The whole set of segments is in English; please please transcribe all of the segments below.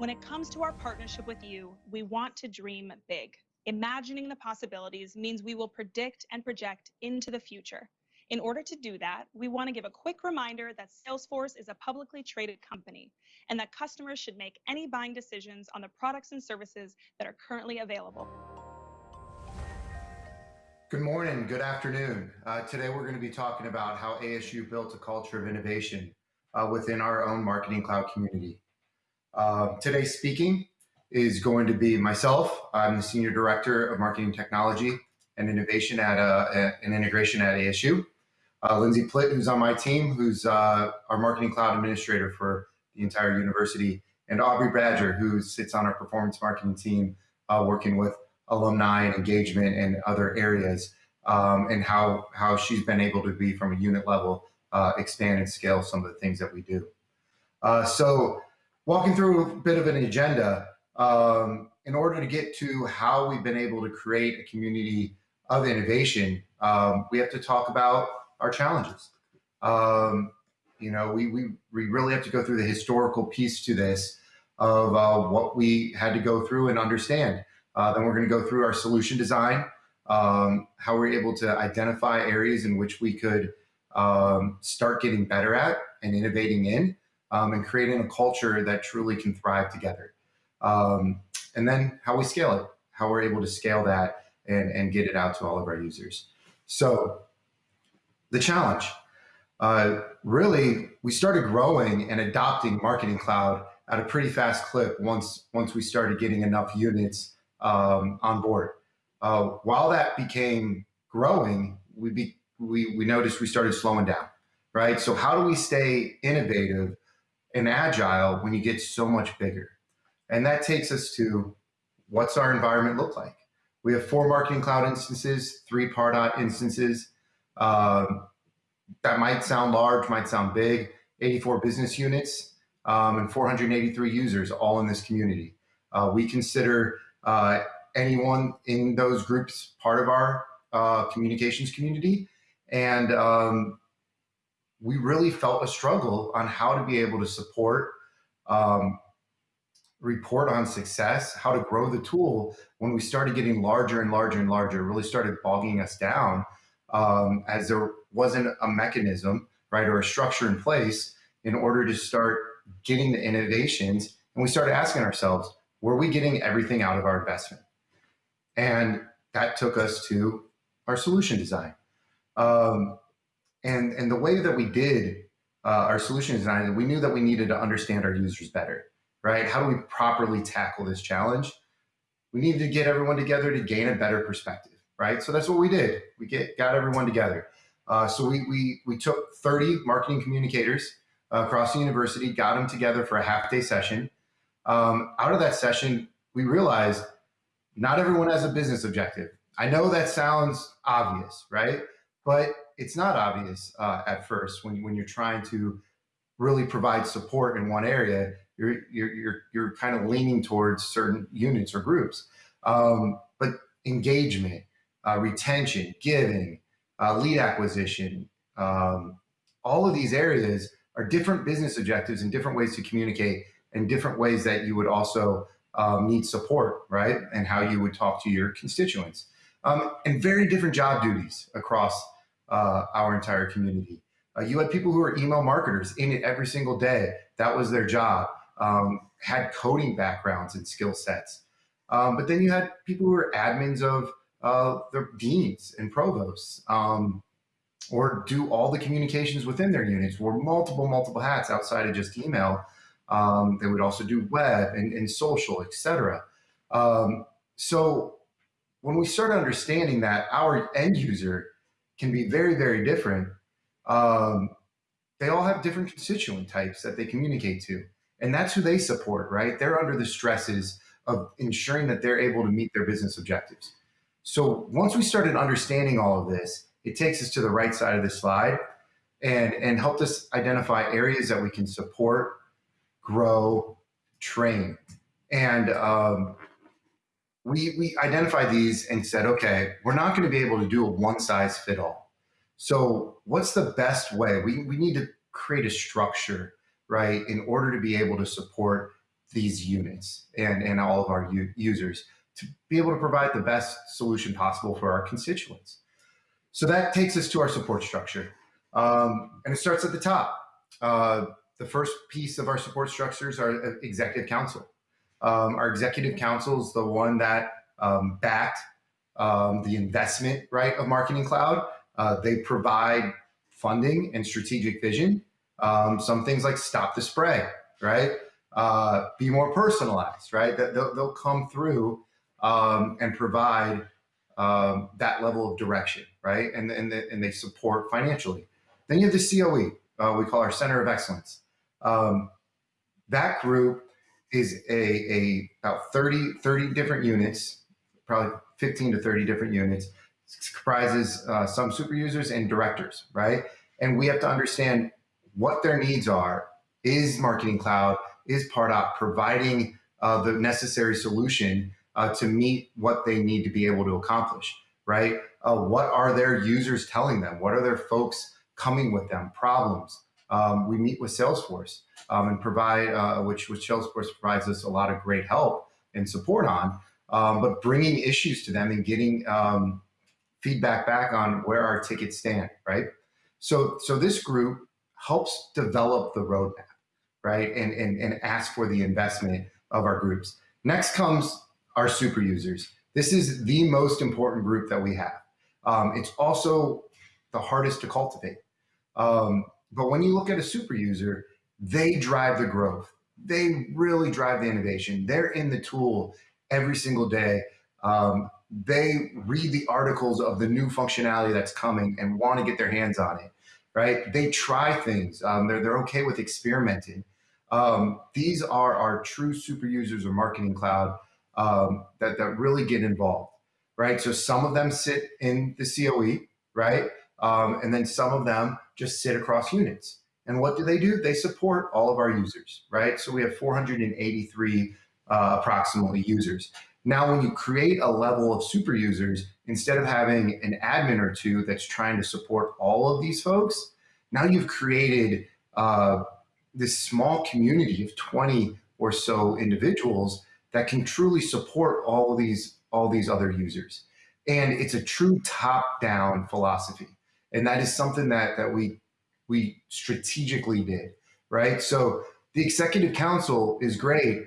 When it comes to our partnership with you, we want to dream big. Imagining the possibilities means we will predict and project into the future. In order to do that, we want to give a quick reminder that Salesforce is a publicly traded company and that customers should make any buying decisions on the products and services that are currently available. Good morning, good afternoon. Uh, today we're going to be talking about how ASU built a culture of innovation uh, within our own Marketing Cloud community. Uh, today speaking is going to be myself. I'm the Senior Director of Marketing Technology and Innovation at uh, an integration at ASU. Uh, Lindsay Plitt, who's on my team, who's uh, our Marketing Cloud Administrator for the entire university, and Aubrey Badger, who sits on our performance marketing team, uh, working with alumni and engagement and other areas, um, and how, how she's been able to be from a unit level, uh, expand and scale some of the things that we do. So walking through a bit of an agenda um, in order to get to how we've been able to create a community of innovation, um, we have to talk about our challenges. Um, you know, we, we, we really have to go through the historical piece to this of uh, what we had to go through and understand. Uh, then we're going to go through our solution design, um, how we're able to identify areas in which we could um, start getting better at and innovating in um, and creating a culture that truly can thrive together. Um, and then how we scale it, how we're able to scale that and, and get it out to all of our users. So the challenge, uh, really, we started growing and adopting Marketing Cloud at a pretty fast clip once, once we started getting enough units um, on board. Uh, while that became growing, we, be, we, we noticed we started slowing down, right? So how do we stay innovative and agile when you get so much bigger. And that takes us to what's our environment look like? We have four marketing cloud instances, three Pardot instances. Um, that might sound large, might sound big, 84 business units um, and 483 users all in this community. Uh, we consider uh, anyone in those groups part of our uh, communications community. And um, we really felt a struggle on how to be able to support, um, report on success, how to grow the tool when we started getting larger and larger and larger, really started bogging us down um, as there wasn't a mechanism, right, or a structure in place in order to start getting the innovations. And we started asking ourselves, were we getting everything out of our investment? And that took us to our solution design. Um, and, and the way that we did uh, our solution design, we knew that we needed to understand our users better, right? How do we properly tackle this challenge? We needed to get everyone together to gain a better perspective, right? So that's what we did. We get got everyone together. Uh, so we, we, we took 30 marketing communicators uh, across the university, got them together for a half day session. Um, out of that session, we realized not everyone has a business objective. I know that sounds obvious, right? But it's not obvious uh, at first when, when you're trying to really provide support in one area, you're, you're, you're, you're kind of leaning towards certain units or groups. Um, but engagement, uh, retention, giving, uh, lead acquisition, um, all of these areas are different business objectives and different ways to communicate and different ways that you would also um, need support, right? And how you would talk to your constituents. Um, and very different job duties across uh, our entire community. Uh, you had people who were email marketers in it every single day. That was their job. Um, had coding backgrounds and skill sets. Um, but then you had people who were admins of uh, their deans and provosts, um, or do all the communications within their units, wore multiple, multiple hats outside of just email. Um, they would also do web and, and social, etc. Um, so when we start understanding that our end user can be very, very different. Um, they all have different constituent types that they communicate to. And that's who they support, right? They're under the stresses of ensuring that they're able to meet their business objectives. So once we started understanding all of this, it takes us to the right side of the slide and, and helped us identify areas that we can support, grow, train. And um, we, we identified these and said, okay, we're not going to be able to do a one size fit all. So what's the best way? We, we need to create a structure, right, in order to be able to support these units and, and all of our users to be able to provide the best solution possible for our constituents. So that takes us to our support structure. Um, and it starts at the top. Uh, the first piece of our support structures are uh, executive council. Um, our executive council is the one that um, backed um, the investment right of Marketing Cloud. Uh, they provide funding and strategic vision. Um, some things like stop the spray, right? Uh, be more personalized, right? That they'll, they'll come through um, and provide um, that level of direction, right? And, and, the, and they support financially. Then you have the COE, uh, we call our Center of Excellence. That group is a, a about 30, 30 different units, probably 15 to 30 different units. It comprises uh, some super users and directors, right? And we have to understand what their needs are. Is Marketing Cloud, is Pardot providing uh, the necessary solution uh, to meet what they need to be able to accomplish, right? Uh, what are their users telling them? What are their folks coming with them? Problems. Um, we meet with Salesforce um, and provide, uh, which, which Salesforce provides us a lot of great help and support on, um, but bringing issues to them and getting um, feedback back on where our tickets stand, right? So, so this group helps develop the roadmap, right? And, and, and ask for the investment of our groups. Next comes our super users. This is the most important group that we have. Um, it's also the hardest to cultivate. Um, but when you look at a super user, they drive the growth. They really drive the innovation. They're in the tool every single day. Um, they read the articles of the new functionality that's coming and want to get their hands on it, right? They try things. Um, they're, they're okay with experimenting. Um, these are our true super users of Marketing Cloud um, that, that really get involved, right? So some of them sit in the COE, right? Um, and then some of them just sit across units. And what do they do? They support all of our users, right? So we have 483 uh, approximately users. Now, when you create a level of super users, instead of having an admin or two that's trying to support all of these folks, now you've created uh, this small community of 20 or so individuals that can truly support all of these all these other users. And it's a true top-down philosophy. And that is something that that we we strategically did, right? So the executive council is great,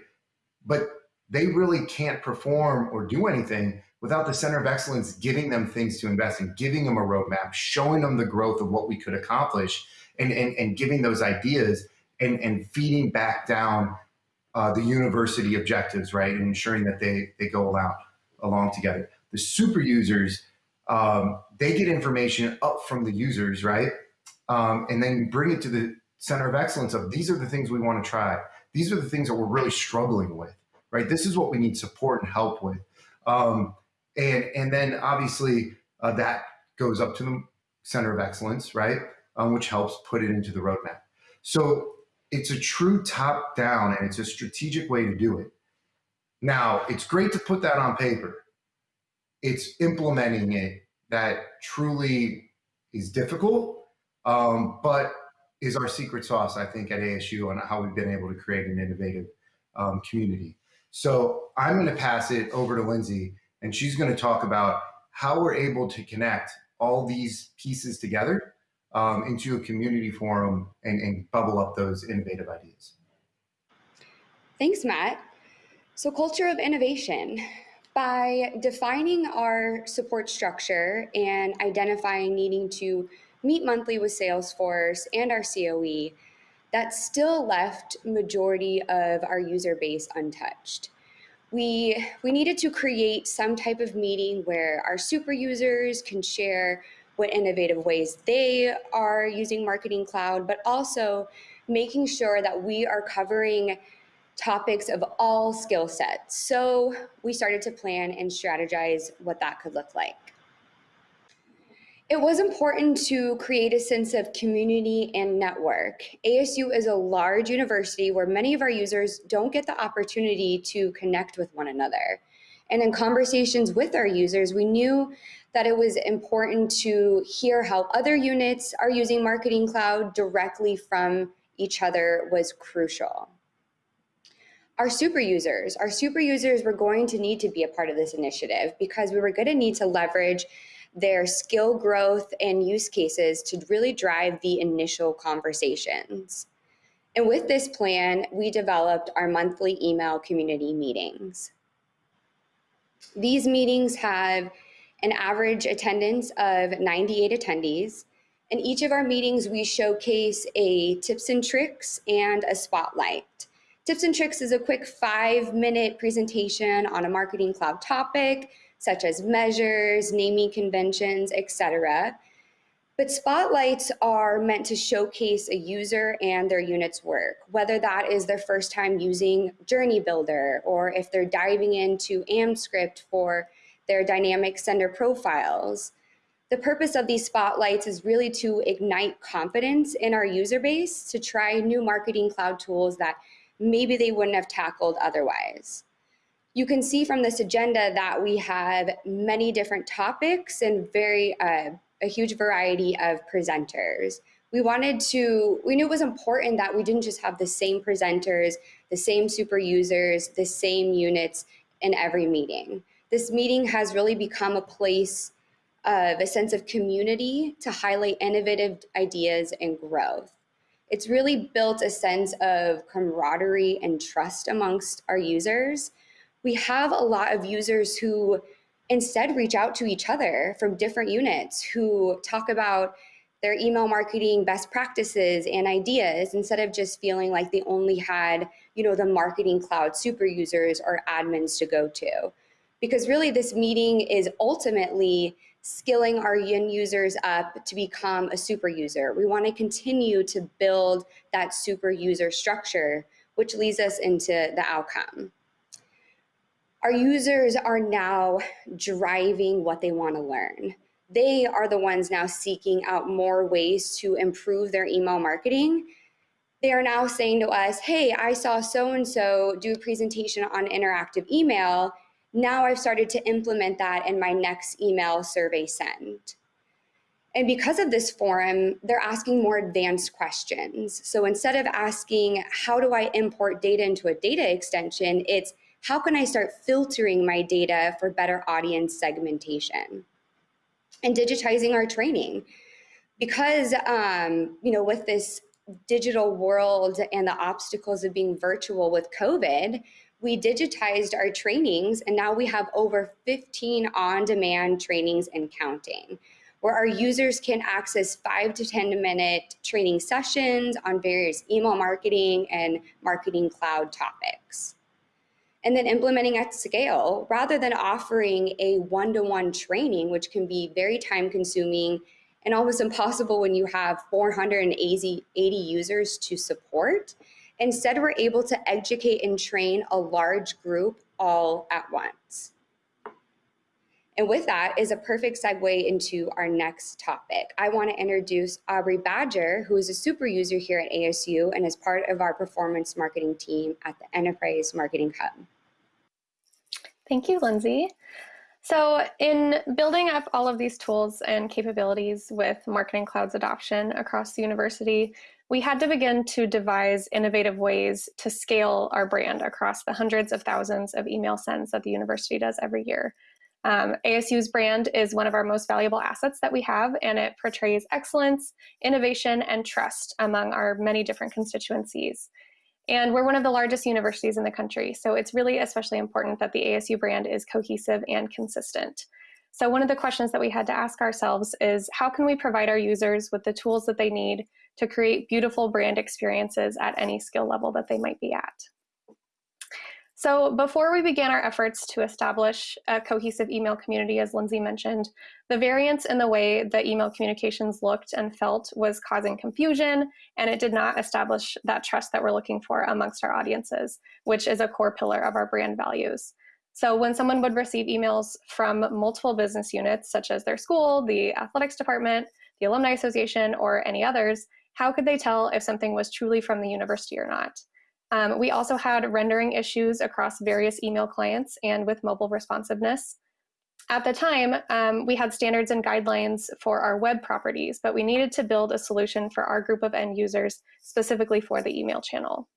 but they really can't perform or do anything without the center of excellence giving them things to invest in, giving them a roadmap, showing them the growth of what we could accomplish, and, and, and giving those ideas and, and feeding back down uh, the university objectives, right, and ensuring that they, they go along, along together. The super users, um, they get information up from the users, right, um, and then bring it to the center of excellence of these are the things we want to try. These are the things that we're really struggling with, right? This is what we need support and help with. Um, and, and then obviously uh, that goes up to the center of excellence, right? Um, which helps put it into the roadmap. So it's a true top down and it's a strategic way to do it. Now, it's great to put that on paper. It's implementing it that truly is difficult, um, but is our secret sauce, I think, at ASU on how we've been able to create an innovative um, community. So I'm going to pass it over to Lindsay, and she's going to talk about how we're able to connect all these pieces together um, into a community forum and, and bubble up those innovative ideas. Thanks, Matt. So culture of innovation. By defining our support structure and identifying needing to meet monthly with Salesforce and our COE, that still left majority of our user base untouched. We, we needed to create some type of meeting where our super users can share what innovative ways they are using Marketing Cloud, but also making sure that we are covering topics of all skill sets. So we started to plan and strategize what that could look like. It was important to create a sense of community and network. ASU is a large university where many of our users don't get the opportunity to connect with one another. And in conversations with our users, we knew that it was important to hear how other units are using Marketing Cloud directly from each other was crucial. Our super users. Our super users were going to need to be a part of this initiative because we were going to need to leverage their skill growth and use cases to really drive the initial conversations. And with this plan, we developed our monthly email community meetings. These meetings have an average attendance of 98 attendees. In each of our meetings, we showcase a tips and tricks and a spotlight. Tips and tricks is a quick five minute presentation on a marketing cloud topic, such as measures, naming conventions, etc. But spotlights are meant to showcase a user and their unit's work, whether that is their first time using Journey Builder or if they're diving into AMPscript for their dynamic sender profiles. The purpose of these spotlights is really to ignite confidence in our user base to try new marketing cloud tools that maybe they wouldn't have tackled otherwise. You can see from this agenda that we have many different topics and very uh, a huge variety of presenters. We wanted to, we knew it was important that we didn't just have the same presenters, the same super users, the same units in every meeting. This meeting has really become a place of a sense of community to highlight innovative ideas and growth. It's really built a sense of camaraderie and trust amongst our users. We have a lot of users who instead reach out to each other from different units who talk about their email marketing best practices and ideas instead of just feeling like they only had you know the marketing cloud super users or admins to go to because really this meeting is ultimately skilling our end users up to become a super user. We want to continue to build that super user structure, which leads us into the outcome. Our users are now driving what they want to learn. They are the ones now seeking out more ways to improve their email marketing. They are now saying to us, hey, I saw so-and-so do a presentation on interactive email now I've started to implement that in my next email survey send. And because of this forum, they're asking more advanced questions. So instead of asking, how do I import data into a data extension, it's how can I start filtering my data for better audience segmentation? And digitizing our training. Because, um, you know, with this digital world and the obstacles of being virtual with COVID, we digitized our trainings and now we have over 15 on-demand trainings and counting where our users can access five to 10 minute training sessions on various email marketing and marketing cloud topics. And then implementing at scale rather than offering a one-to-one -one training, which can be very time consuming and almost impossible when you have 480 users to support. Instead, we're able to educate and train a large group all at once. And with that is a perfect segue into our next topic. I want to introduce Aubrey Badger, who is a super user here at ASU and is part of our performance marketing team at the Enterprise Marketing Hub. Thank you, Lindsay. So in building up all of these tools and capabilities with Marketing Cloud's adoption across the university, we had to begin to devise innovative ways to scale our brand across the hundreds of thousands of email sends that the university does every year. Um, ASU's brand is one of our most valuable assets that we have, and it portrays excellence, innovation, and trust among our many different constituencies. And we're one of the largest universities in the country, so it's really especially important that the ASU brand is cohesive and consistent. So one of the questions that we had to ask ourselves is how can we provide our users with the tools that they need to create beautiful brand experiences at any skill level that they might be at. So before we began our efforts to establish a cohesive email community, as Lindsay mentioned, the variance in the way that email communications looked and felt was causing confusion, and it did not establish that trust that we're looking for amongst our audiences, which is a core pillar of our brand values. So when someone would receive emails from multiple business units, such as their school, the athletics department, the alumni association, or any others, how could they tell if something was truly from the university or not? Um, we also had rendering issues across various email clients and with mobile responsiveness. At the time, um, we had standards and guidelines for our web properties, but we needed to build a solution for our group of end users specifically for the email channel.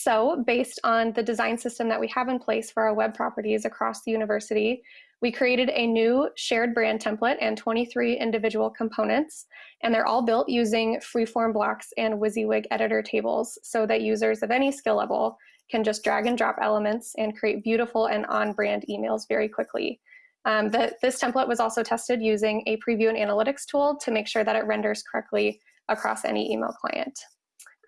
So based on the design system that we have in place for our web properties across the university, we created a new shared brand template and 23 individual components, and they're all built using freeform blocks and WYSIWYG editor tables so that users of any skill level can just drag and drop elements and create beautiful and on-brand emails very quickly. Um, the, this template was also tested using a preview and analytics tool to make sure that it renders correctly across any email client.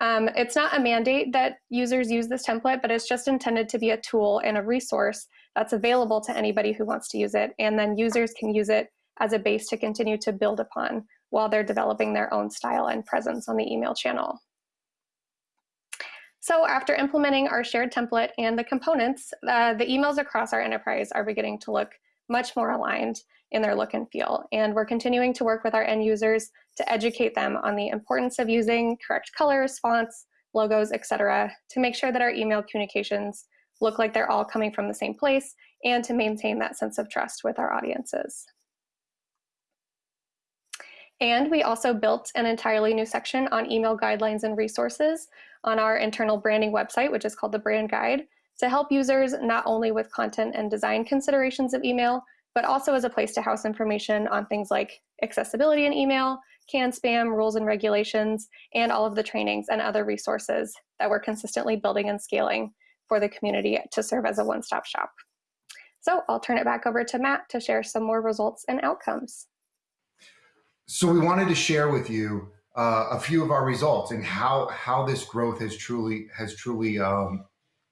Um, it's not a mandate that users use this template, but it's just intended to be a tool and a resource that's available to anybody who wants to use it. And then users can use it as a base to continue to build upon while they're developing their own style and presence on the email channel. So after implementing our shared template and the components, uh, the emails across our enterprise are beginning to look much more aligned in their look and feel. And we're continuing to work with our end users to educate them on the importance of using correct colors, fonts, logos, etc., to make sure that our email communications look like they're all coming from the same place and to maintain that sense of trust with our audiences. And we also built an entirely new section on email guidelines and resources on our internal branding website, which is called the Brand Guide, to help users not only with content and design considerations of email, but also as a place to house information on things like accessibility in email, CAN spam, rules and regulations, and all of the trainings and other resources that we're consistently building and scaling for the community to serve as a one-stop shop. So I'll turn it back over to Matt to share some more results and outcomes. So we wanted to share with you uh, a few of our results and how how this growth has truly has truly um,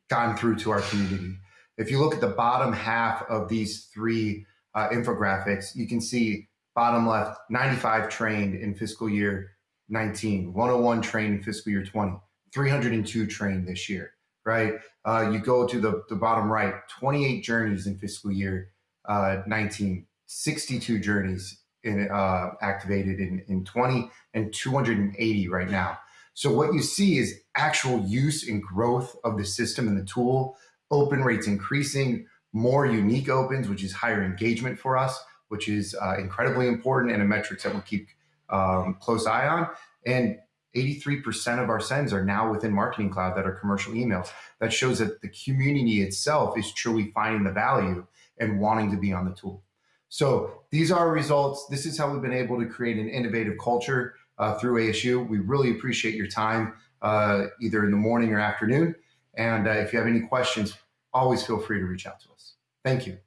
gone through to our community. If you look at the bottom half of these three uh, infographics, you can see bottom left 95 trained in fiscal year 19, 101 trained in fiscal year 20, 302 trained this year right? Uh, you go to the, the bottom right, 28 journeys in fiscal year uh, 19, 62 journeys in, uh, activated in, in 20, and 280 right now. So what you see is actual use and growth of the system and the tool, open rates increasing, more unique opens, which is higher engagement for us, which is uh, incredibly important and a metrics that we keep um, close eye on. And 83% of our sends are now within Marketing Cloud that are commercial emails. That shows that the community itself is truly finding the value and wanting to be on the tool. So these are results. This is how we've been able to create an innovative culture uh, through ASU. We really appreciate your time, uh, either in the morning or afternoon. And uh, if you have any questions, always feel free to reach out to us. Thank you.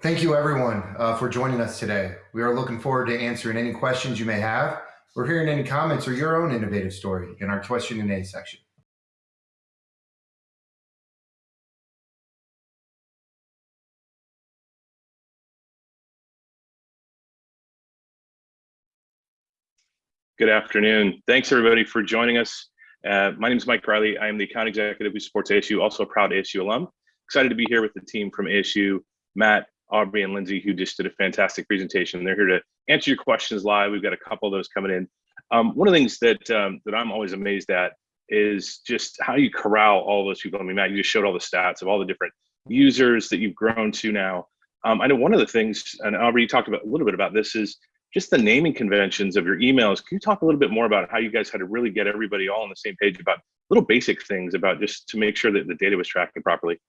Thank you, everyone, uh, for joining us today. We are looking forward to answering any questions you may have. We're hearing any comments or your own innovative story in our question and A section. Good afternoon. Thanks everybody for joining us. Uh, my name is Mike Riley. I am the account executive who supports ASU, also a proud ASU alum. Excited to be here with the team from ASU, Matt, Aubrey, and Lindsay, who just did a fantastic presentation. They're here to answer your questions live. We've got a couple of those coming in. Um, one of the things that um, that I'm always amazed at is just how you corral all those people. I mean, Matt, you just showed all the stats of all the different users that you've grown to now. Um, I know one of the things, and Aubrey, you talked about a little bit about this, is just the naming conventions of your emails. Can you talk a little bit more about how you guys had to really get everybody all on the same page about little basic things about just to make sure that the data was tracking properly?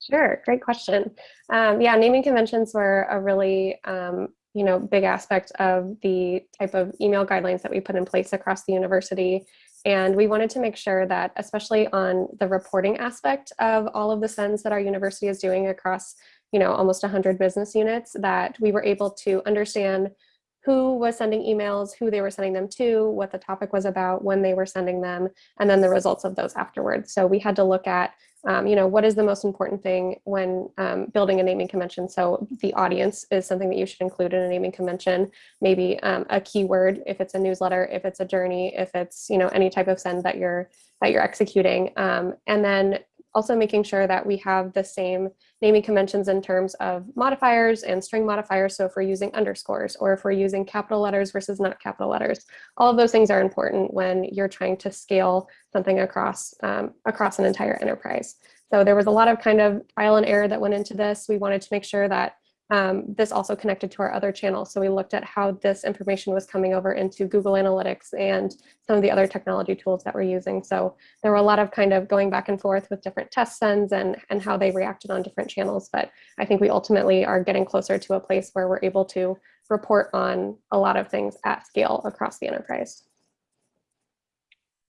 Sure, great question. Um, yeah, naming conventions were a really um, you know, big aspect of the type of email guidelines that we put in place across the university. And we wanted to make sure that, especially on the reporting aspect of all of the sends that our university is doing across, you know, almost 100 business units, that we were able to understand who was sending emails, who they were sending them to, what the topic was about, when they were sending them, and then the results of those afterwards. So we had to look at um, you know, what is the most important thing when um, building a naming convention? So the audience is something that you should include in a naming convention, maybe um, a keyword, if it's a newsletter, if it's a journey, if it's, you know, any type of send that you're, that you're executing. Um, and then also making sure that we have the same naming conventions in terms of modifiers and string modifiers. So if we're using underscores or if we're using capital letters versus not capital letters, all of those things are important when you're trying to scale something across, um, across an entire enterprise. So there was a lot of kind of trial and error that went into this. We wanted to make sure that um, this also connected to our other channels. So we looked at how this information was coming over into Google Analytics and some of the other technology tools that we're using. So there were a lot of kind of going back and forth with different test sends and, and how they reacted on different channels. But I think we ultimately are getting closer to a place where we're able to report on a lot of things at scale across the enterprise.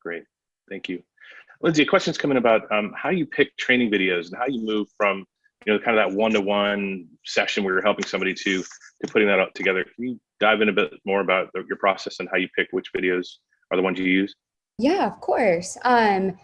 Great, thank you. Lindsay, a question's coming about um, how you pick training videos and how you move from you know, kind of that one-to-one session where you're helping somebody to to putting that up together. Can you dive in a bit more about the, your process and how you pick which videos are the ones you use? Yeah, of course. Um,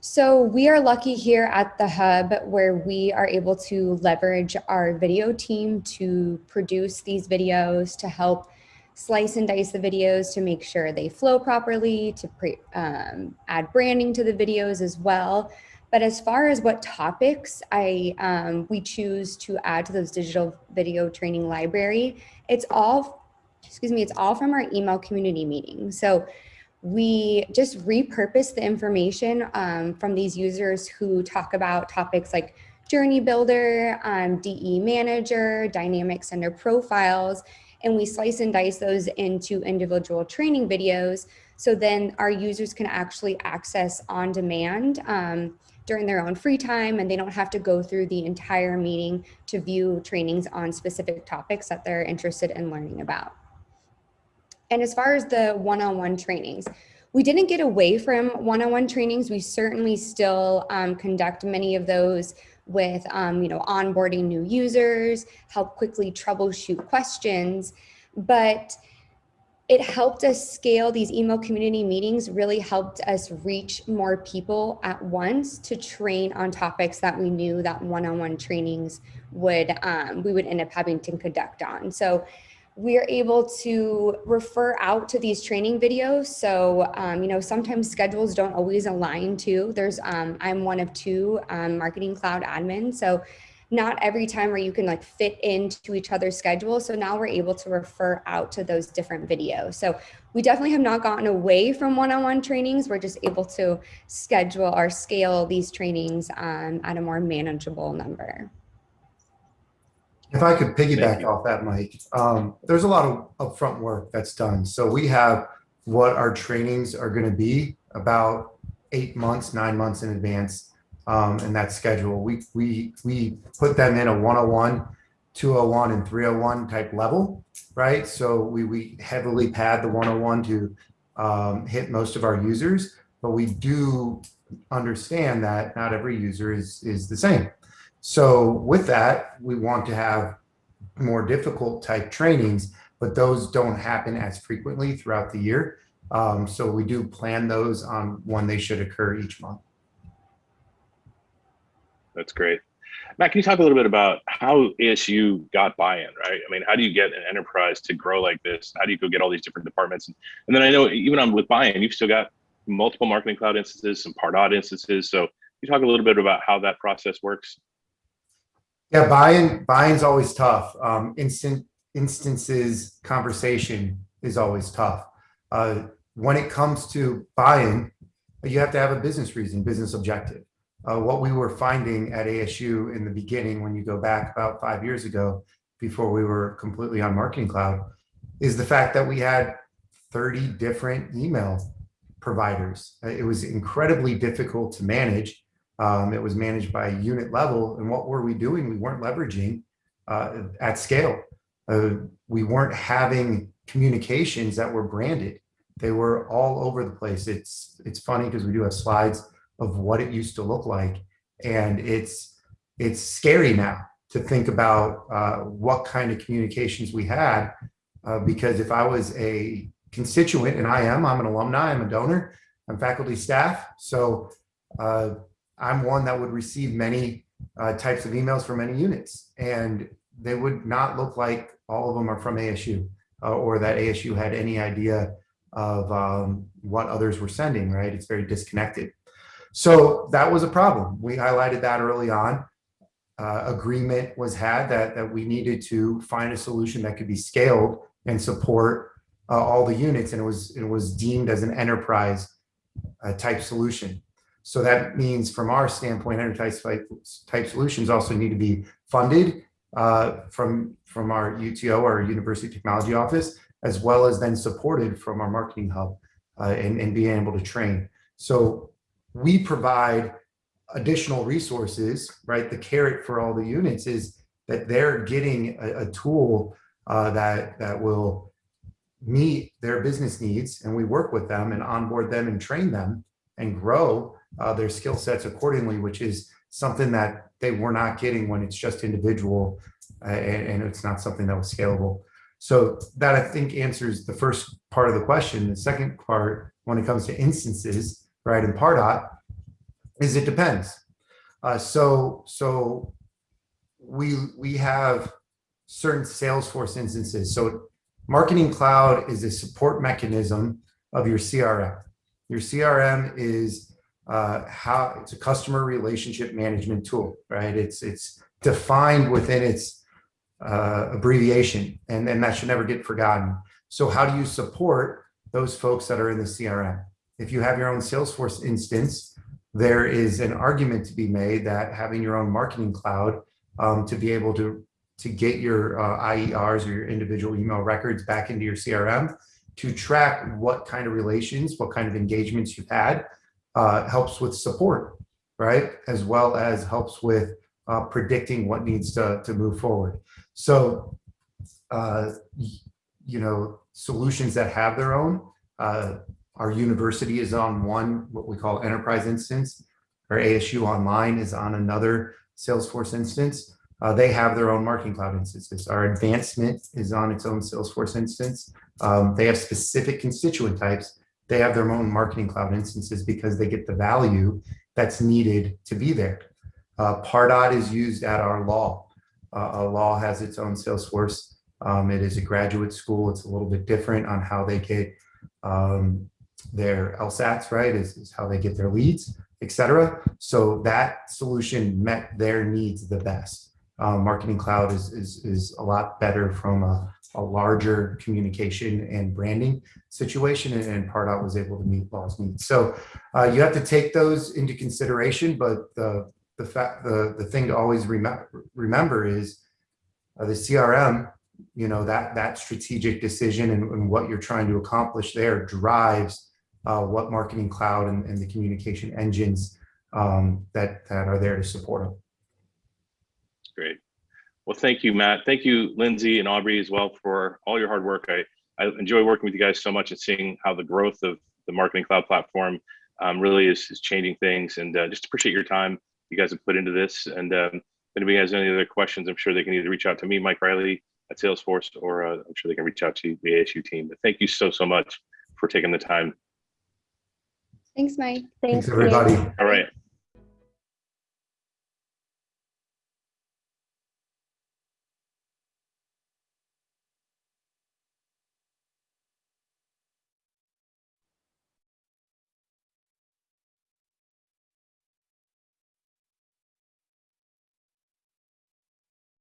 so we are lucky here at the Hub where we are able to leverage our video team to produce these videos, to help slice and dice the videos to make sure they flow properly, to pre, um, add branding to the videos as well. But as far as what topics I um, we choose to add to those digital video training library, it's all, excuse me, it's all from our email community meeting. So we just repurpose the information um, from these users who talk about topics like Journey Builder, um, DE Manager, Dynamic Sender Profiles, and we slice and dice those into individual training videos. So then our users can actually access on demand um, during their own free time and they don't have to go through the entire meeting to view trainings on specific topics that they're interested in learning about. And as far as the one-on-one -on -one trainings, we didn't get away from one-on-one -on -one trainings. We certainly still um, conduct many of those with, um, you know, onboarding new users, help quickly troubleshoot questions, but it helped us scale these email community meetings really helped us reach more people at once to train on topics that we knew that one-on-one -on -one trainings would um, we would end up having to conduct on. So we're able to refer out to these training videos. So um, you know sometimes schedules don't always align too. There's um, i'm one of two um, marketing cloud admins so not every time where you can like fit into each other's schedule. So now we're able to refer out to those different videos. So we definitely have not gotten away from one-on-one -on -one trainings. We're just able to schedule or scale these trainings um, at a more manageable number. If I could piggyback off that, Mike, um, there's a lot of upfront work that's done. So we have what our trainings are going to be about eight months, nine months in advance um, in that schedule. We, we, we put them in a 101, 201, and 301 type level, right? So we, we heavily pad the 101 to um, hit most of our users, but we do understand that not every user is, is the same. So with that, we want to have more difficult type trainings, but those don't happen as frequently throughout the year. Um, so we do plan those on when they should occur each month. That's great. Matt, can you talk a little bit about how ASU got buy-in, right? I mean, how do you get an enterprise to grow like this? How do you go get all these different departments? And, then I know even on with buy-in, you've still got multiple marketing cloud instances, some Pardot instances. So you talk a little bit about how that process works? Yeah, buy-in, buy-in's always tough. Um, instant instances conversation is always tough. Uh, when it comes to buy-in, you have to have a business reason, business objective uh, what we were finding at ASU in the beginning, when you go back about five years ago, before we were completely on Marketing Cloud, is the fact that we had 30 different email providers. Uh, it was incredibly difficult to manage. Um, it was managed by unit level. And what were we doing? We weren't leveraging uh, at scale. Uh, we weren't having communications that were branded. They were all over the place. It's, it's funny because we do have slides of what it used to look like. And it's, it's scary now to think about uh, what kind of communications we had. Uh, because if I was a constituent, and I am, I'm an alumni, I'm a donor, I'm faculty staff. So uh, I'm one that would receive many uh, types of emails from many units. And they would not look like all of them are from ASU uh, or that ASU had any idea of um, what others were sending, right? It's very disconnected. So that was a problem. We highlighted that early on. Uh, agreement was had that, that we needed to find a solution that could be scaled and support uh, all the units. And it was, it was deemed as an enterprise uh, type solution. So that means from our standpoint, enterprise type, type solutions also need to be funded uh, from, from our UTO, our University Technology Office, as well as then supported from our marketing hub uh, and, and being able to train. So we provide additional resources, right? The carrot for all the units is that they're getting a, a tool uh, that, that will meet their business needs and we work with them and onboard them and train them and grow uh, their skill sets accordingly, which is something that they were not getting when it's just individual uh, and, and it's not something that was scalable. So that I think answers the first part of the question. The second part, when it comes to instances, right, in Pardot, is it depends. Uh, so so we we have certain Salesforce instances. So Marketing Cloud is a support mechanism of your CRM. Your CRM is uh, how it's a customer relationship management tool, right? It's it's defined within its uh, abbreviation, and, and that should never get forgotten. So how do you support those folks that are in the CRM? If you have your own Salesforce instance, there is an argument to be made that having your own marketing cloud um, to be able to to get your uh, IERs or your individual email records back into your CRM to track what kind of relations, what kind of engagements you've had, uh, helps with support, right? As well as helps with uh, predicting what needs to, to move forward. So, uh, you know, solutions that have their own, uh, our university is on one, what we call enterprise instance, our ASU online is on another Salesforce instance. Uh, they have their own marketing cloud instances. Our advancement is on its own Salesforce instance. Um, they have specific constituent types. They have their own marketing cloud instances because they get the value that's needed to be there. Uh, Pardot is used at our law. Uh, law has its own Salesforce. Um, it is a graduate school. It's a little bit different on how they get um, their LSATs, right, is, is how they get their leads, etc. So that solution met their needs the best uh, Marketing Cloud is, is, is a lot better from a, a larger communication and branding situation, and, and Pardot was able to meet law's needs. So uh, you have to take those into consideration, but the the fact the the thing to always remember remember is uh, the CRM. You know that that strategic decision and, and what you're trying to accomplish there drives uh, what Marketing Cloud and, and the communication engines um, that that are there to support them. Great. Well, thank you, Matt. Thank you, Lindsay and Aubrey as well for all your hard work. I, I enjoy working with you guys so much and seeing how the growth of the Marketing Cloud platform um, really is, is changing things and uh, just appreciate your time you guys have put into this. And um, if anybody has any other questions, I'm sure they can either reach out to me, Mike Riley at Salesforce, or uh, I'm sure they can reach out to the ASU team. But thank you so, so much for taking the time. Thanks, Mike. Thanks, everybody. All right.